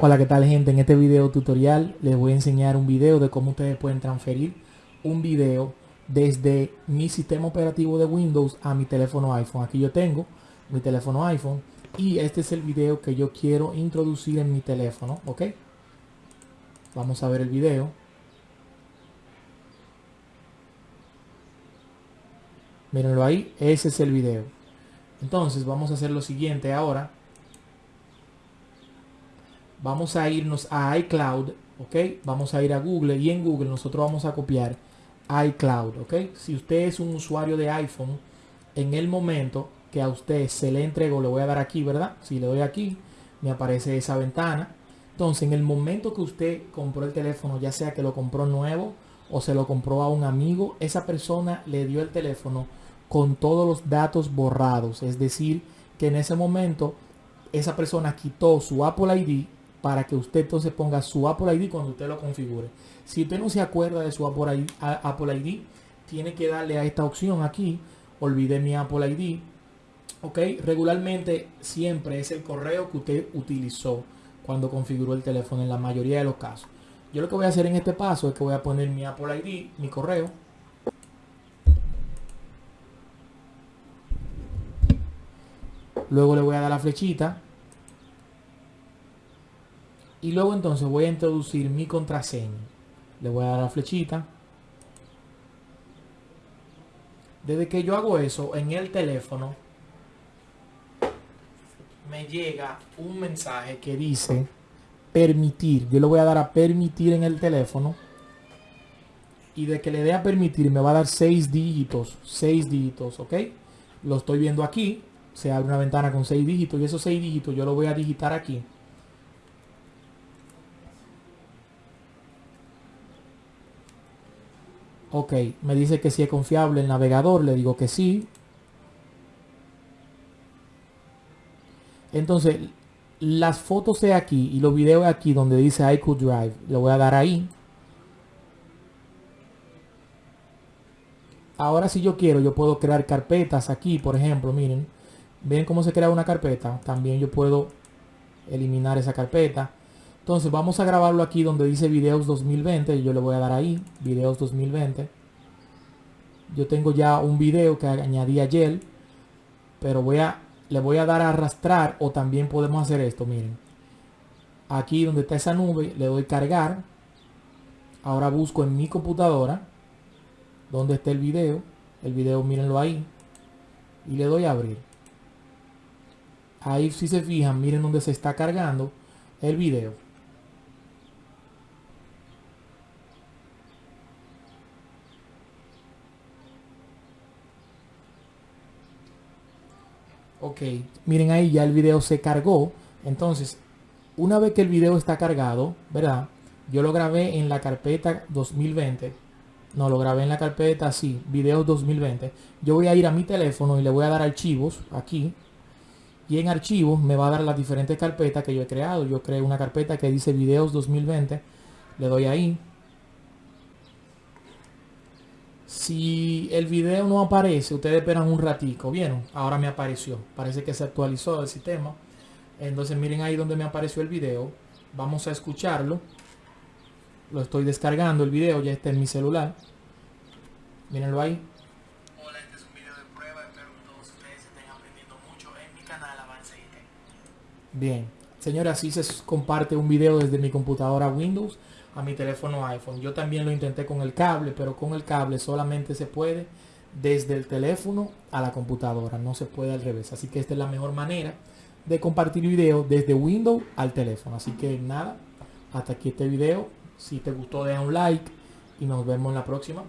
Hola, ¿qué tal gente? En este video tutorial les voy a enseñar un video de cómo ustedes pueden transferir un video desde mi sistema operativo de Windows a mi teléfono iPhone. Aquí yo tengo mi teléfono iPhone y este es el video que yo quiero introducir en mi teléfono, ¿ok? Vamos a ver el video. Mírenlo ahí, ese es el video. Entonces vamos a hacer lo siguiente ahora vamos a irnos a iCloud, ¿ok? Vamos a ir a Google y en Google nosotros vamos a copiar iCloud, ¿ok? Si usted es un usuario de iPhone, en el momento que a usted se le entregó, le voy a dar aquí, ¿verdad? Si le doy aquí, me aparece esa ventana. Entonces, en el momento que usted compró el teléfono, ya sea que lo compró nuevo o se lo compró a un amigo, esa persona le dio el teléfono con todos los datos borrados. Es decir, que en ese momento esa persona quitó su Apple ID para que usted entonces ponga su Apple ID cuando usted lo configure. Si usted no se acuerda de su Apple ID, tiene que darle a esta opción aquí, olvide mi Apple ID. Ok, regularmente siempre es el correo que usted utilizó cuando configuró el teléfono en la mayoría de los casos. Yo lo que voy a hacer en este paso es que voy a poner mi Apple ID, mi correo. Luego le voy a dar la flechita y luego entonces voy a introducir mi contraseña. Le voy a dar la flechita. Desde que yo hago eso en el teléfono, me llega un mensaje que dice permitir. Yo le voy a dar a permitir en el teléfono. Y de que le dé a permitir me va a dar seis dígitos. Seis dígitos, ¿ok? Lo estoy viendo aquí. Se abre una ventana con seis dígitos. Y esos seis dígitos yo lo voy a digitar aquí. Ok, me dice que si es confiable el navegador, le digo que sí. Entonces, las fotos de aquí y los videos de aquí donde dice iCloud Drive, le voy a dar ahí. Ahora si yo quiero, yo puedo crear carpetas aquí, por ejemplo, miren. ¿Ven cómo se crea una carpeta? También yo puedo eliminar esa carpeta. Entonces vamos a grabarlo aquí donde dice videos 2020. Yo le voy a dar ahí, videos 2020. Yo tengo ya un video que añadí ayer. Pero voy a, le voy a dar a arrastrar o también podemos hacer esto, miren. Aquí donde está esa nube, le doy cargar. Ahora busco en mi computadora donde está el video. El video, mírenlo ahí. Y le doy a abrir. Ahí si se fijan, miren donde se está cargando el video. Ok, miren ahí ya el video se cargó. Entonces, una vez que el video está cargado, ¿verdad? Yo lo grabé en la carpeta 2020. No, lo grabé en la carpeta, sí, videos 2020. Yo voy a ir a mi teléfono y le voy a dar archivos aquí. Y en archivos me va a dar las diferentes carpetas que yo he creado. Yo creé una carpeta que dice videos 2020. Le doy ahí. Si el video no aparece, ustedes esperan un ratico, ¿vieron? Ahora me apareció. Parece que se actualizó el sistema. Entonces miren ahí donde me apareció el video. Vamos a escucharlo. Lo estoy descargando el video, ya está en mi celular. Mírenlo ahí. Hola, este es un video de prueba. Espero que todos ustedes estén aprendiendo mucho en mi canal Avance IT. Bien. Señora, así se comparte un video desde mi computadora Windows a mi teléfono iPhone. Yo también lo intenté con el cable, pero con el cable solamente se puede desde el teléfono a la computadora, no se puede al revés. Así que esta es la mejor manera de compartir video desde Windows al teléfono. Así que nada, hasta aquí este video. Si te gustó, deja un like y nos vemos en la próxima.